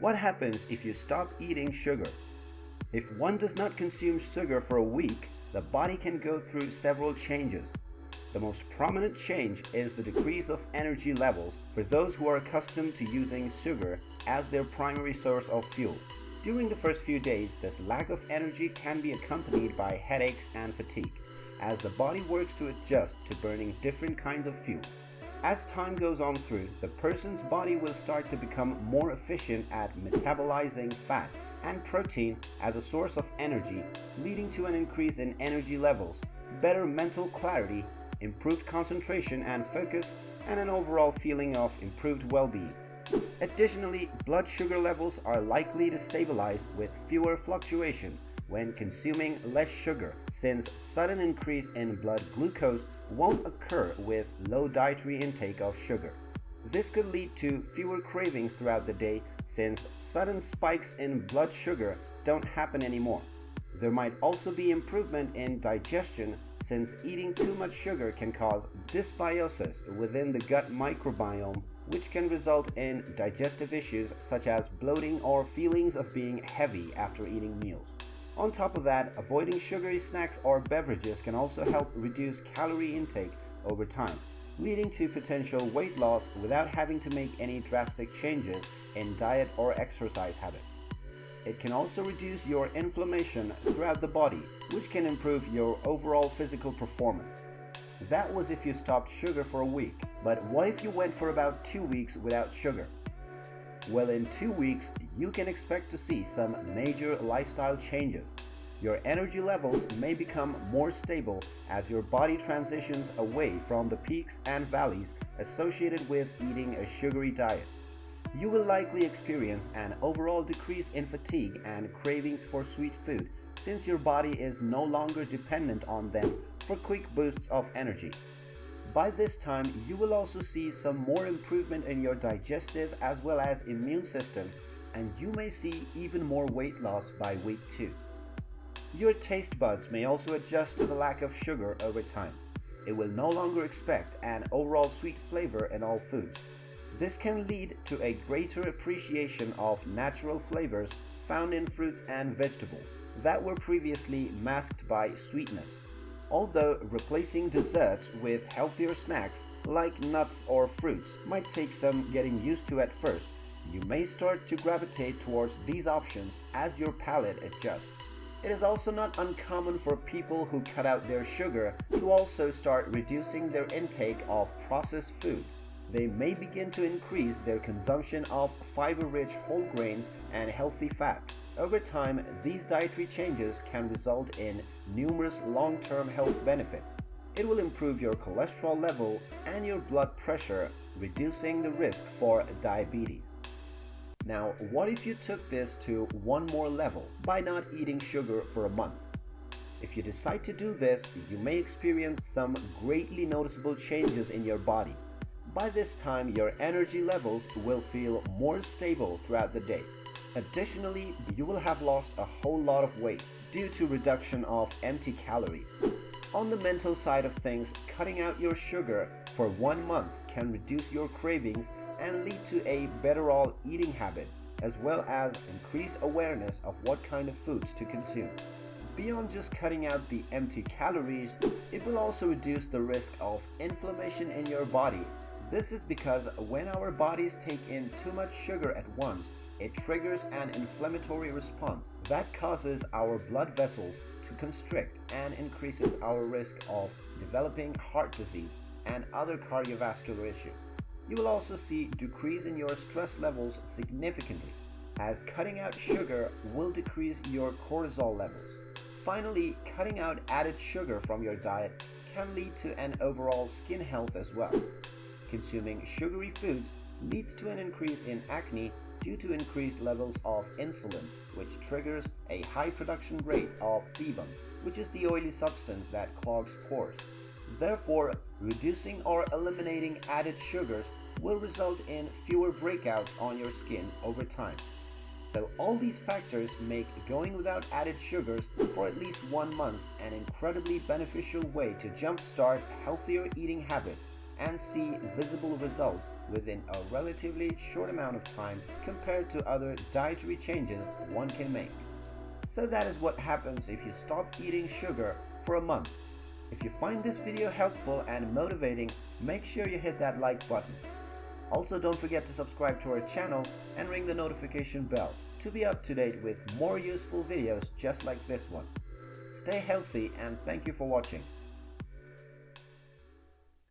What happens if you stop eating sugar? If one does not consume sugar for a week, the body can go through several changes. The most prominent change is the decrease of energy levels for those who are accustomed to using sugar as their primary source of fuel. During the first few days, this lack of energy can be accompanied by headaches and fatigue, as the body works to adjust to burning different kinds of fuels. As time goes on through, the person's body will start to become more efficient at metabolizing fat and protein as a source of energy, leading to an increase in energy levels, better mental clarity, improved concentration and focus, and an overall feeling of improved well-being. Additionally, blood sugar levels are likely to stabilize with fewer fluctuations when consuming less sugar since sudden increase in blood glucose won't occur with low dietary intake of sugar. This could lead to fewer cravings throughout the day since sudden spikes in blood sugar don't happen anymore. There might also be improvement in digestion since eating too much sugar can cause dysbiosis within the gut microbiome which can result in digestive issues such as bloating or feelings of being heavy after eating meals. On top of that, avoiding sugary snacks or beverages can also help reduce calorie intake over time, leading to potential weight loss without having to make any drastic changes in diet or exercise habits. It can also reduce your inflammation throughout the body, which can improve your overall physical performance. That was if you stopped sugar for a week, but what if you went for about two weeks without sugar? Well, in two weeks, you can expect to see some major lifestyle changes. Your energy levels may become more stable as your body transitions away from the peaks and valleys associated with eating a sugary diet. You will likely experience an overall decrease in fatigue and cravings for sweet food since your body is no longer dependent on them for quick boosts of energy. By this time, you will also see some more improvement in your digestive as well as immune system and you may see even more weight loss by week 2. Your taste buds may also adjust to the lack of sugar over time. It will no longer expect an overall sweet flavor in all foods. This can lead to a greater appreciation of natural flavors found in fruits and vegetables that were previously masked by sweetness. Although replacing desserts with healthier snacks like nuts or fruits might take some getting used to at first, you may start to gravitate towards these options as your palate adjusts. It is also not uncommon for people who cut out their sugar to also start reducing their intake of processed foods they may begin to increase their consumption of fiber-rich whole grains and healthy fats. Over time, these dietary changes can result in numerous long-term health benefits. It will improve your cholesterol level and your blood pressure, reducing the risk for diabetes. Now, what if you took this to one more level by not eating sugar for a month? If you decide to do this, you may experience some greatly noticeable changes in your body. By this time, your energy levels will feel more stable throughout the day. Additionally, you will have lost a whole lot of weight due to reduction of empty calories. On the mental side of things, cutting out your sugar for one month can reduce your cravings and lead to a better all eating habit, as well as increased awareness of what kind of foods to consume. Beyond just cutting out the empty calories, it will also reduce the risk of inflammation in your body this is because when our bodies take in too much sugar at once, it triggers an inflammatory response that causes our blood vessels to constrict and increases our risk of developing heart disease and other cardiovascular issues. You will also see decrease in your stress levels significantly, as cutting out sugar will decrease your cortisol levels. Finally, cutting out added sugar from your diet can lead to an overall skin health as well. Consuming sugary foods leads to an increase in acne due to increased levels of insulin, which triggers a high production rate of sebum, which is the oily substance that clogs pores. Therefore, reducing or eliminating added sugars will result in fewer breakouts on your skin over time. So all these factors make going without added sugars for at least one month an incredibly beneficial way to jumpstart healthier eating habits and see visible results within a relatively short amount of time compared to other dietary changes one can make. So that is what happens if you stop eating sugar for a month. If you find this video helpful and motivating, make sure you hit that like button. Also don't forget to subscribe to our channel and ring the notification bell to be up to date with more useful videos just like this one. Stay healthy and thank you for watching.